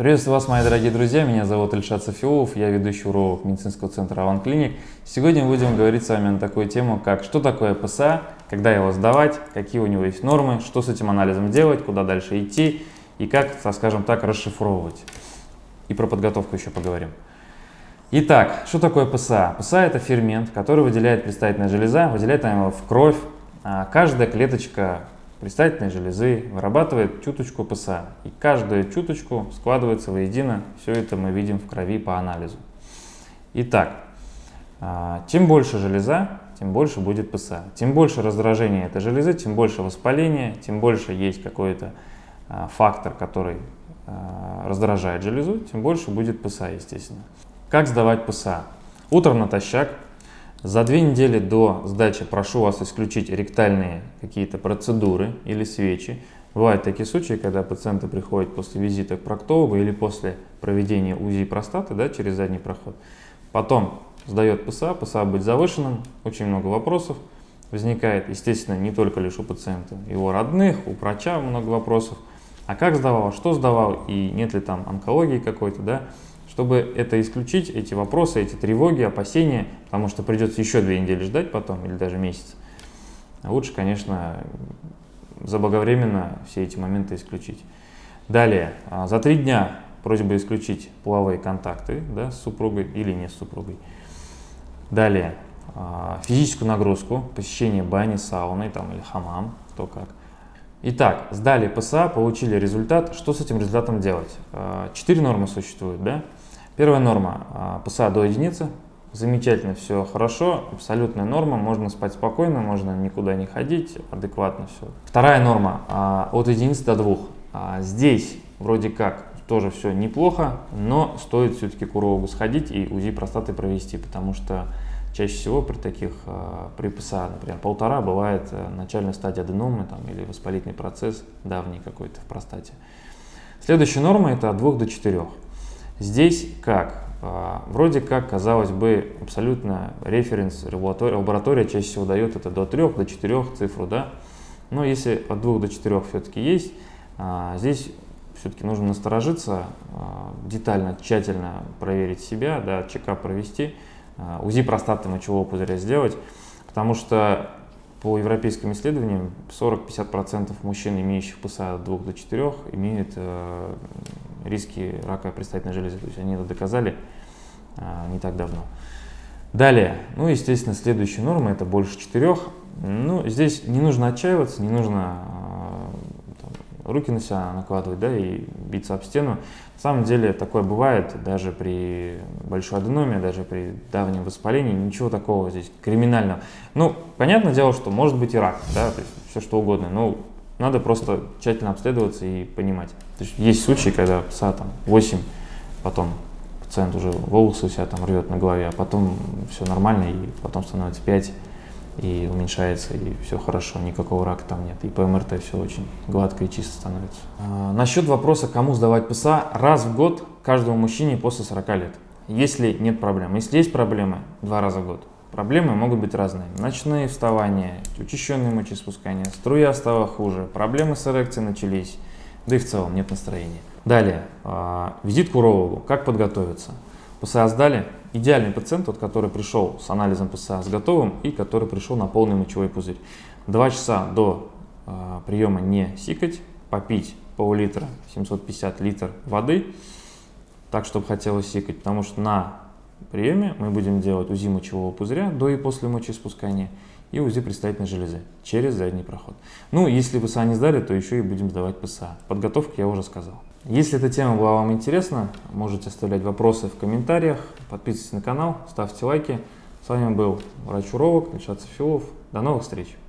Приветствую вас, мои дорогие друзья, меня зовут Ильшат Софиулов, я ведущий уролог медицинского центра Аван Клиник. Сегодня будем говорить с вами на такую тему, как что такое ПСА, когда его сдавать, какие у него есть нормы, что с этим анализом делать, куда дальше идти и как, скажем так, расшифровывать. И про подготовку еще поговорим. Итак, что такое ПСА? ПСА это фермент, который выделяет предстательная железа, выделяет она его в кровь. А каждая клеточка предстательной железы, вырабатывает чуточку ПСА. И каждую чуточку складывается воедино. Все это мы видим в крови по анализу. Итак, а, чем больше железа, тем больше будет ПСА. Тем больше раздражения этой железы, тем больше воспаления, тем больше есть какой-то а, фактор, который а, раздражает железу, тем больше будет ПСА, естественно. Как сдавать ПСА? Утром натощак за две недели до сдачи прошу вас исключить ректальные какие-то процедуры или свечи. Бывают такие случаи, когда пациенты приходят после визита к проктологу или после проведения УЗИ простаты да, через задний проход. Потом сдает ПСА, ПСА быть завышенным, очень много вопросов возникает, естественно, не только лишь у пациента, его родных, у врача много вопросов. А как сдавал, что сдавал и нет ли там онкологии какой-то, да, чтобы это исключить, эти вопросы, эти тревоги, опасения, потому что придется еще две недели ждать потом или даже месяц, лучше, конечно, заблаговременно все эти моменты исключить. Далее, а, за три дня просьба исключить половые контакты да, с супругой или не с супругой. Далее, а, физическую нагрузку, посещение бани, сауны там, или хамам, кто как. Итак, сдали ПСА, получили результат. Что с этим результатом делать? А, четыре нормы существуют. Да? Первая норма а, ПСА до единицы. Замечательно, все хорошо, абсолютная норма, можно спать спокойно, можно никуда не ходить, адекватно все. Вторая норма а, от единицы до двух. А, здесь вроде как тоже все неплохо, но стоит все-таки к урологу сходить и УЗИ простаты провести, потому что чаще всего при таких, при ПСА, например, полтора бывает э, начальная стадия аденомы там, или воспалительный процесс давний какой-то в простате. Следующая норма это от 2 до 4. Здесь как? А, вроде как, казалось бы, абсолютно референс, лаборатория чаще всего дает это до 3, до 4 цифру, да? Но если от 2 до 4 все-таки есть, а, здесь все-таки нужно насторожиться, а, детально, тщательно проверить себя, да, чекап провести, УЗИ простаты мочевого пузыря сделать, потому что по европейским исследованиям 40-50% мужчин, имеющих ПСА от 2 до 4, имеют э, риски рака предстательной железы. То есть они это доказали э, не так давно. Далее, ну, естественно, следующая норма это больше 4. Ну, здесь не нужно отчаиваться, не нужно руки на себя накладывать, да, и биться об стену. На самом деле такое бывает даже при большой аденоме, даже при давнем воспалении, ничего такого здесь криминального. Ну, понятное дело, что может быть и рак, да, то есть все что угодно, но надо просто тщательно обследоваться и понимать. То есть, есть случаи, когда пса там 8, потом пациент уже волосы у себя там рвет на голове, а потом все нормально, и потом становится 5, и уменьшается, и все хорошо, никакого рака там нет. И по МРТ все очень гладко и чисто становится. А, насчет вопроса, кому сдавать ПСА, раз в год каждому мужчине после 40 лет. Если нет проблем. Если есть проблемы, два раза в год. Проблемы могут быть разные. Ночные вставания, учащенные мочеиспускания, струя стала хуже, проблемы с эрекцией начались, да и в целом нет настроения. Далее, а, визит к урологу. Как подготовиться? ПСА сдали, идеальный пациент, тот, который пришел с анализом ПСА с готовым и который пришел на полный мочевой пузырь. Два часа до э, приема не сикать, попить пол-литра, 750 литр воды, так, чтобы хотелось сикать, потому что на приеме мы будем делать УЗИ мочевого пузыря до и после мочеиспускания и УЗИ предстательной железы через задний проход. Ну, если ПСА не сдали, то еще и будем сдавать ПСА. Подготовка я уже сказал. Если эта тема была вам интересна, можете оставлять вопросы в комментариях, подписывайтесь на канал, ставьте лайки. С вами был врач-уролог Ильшат Софилов. До новых встреч!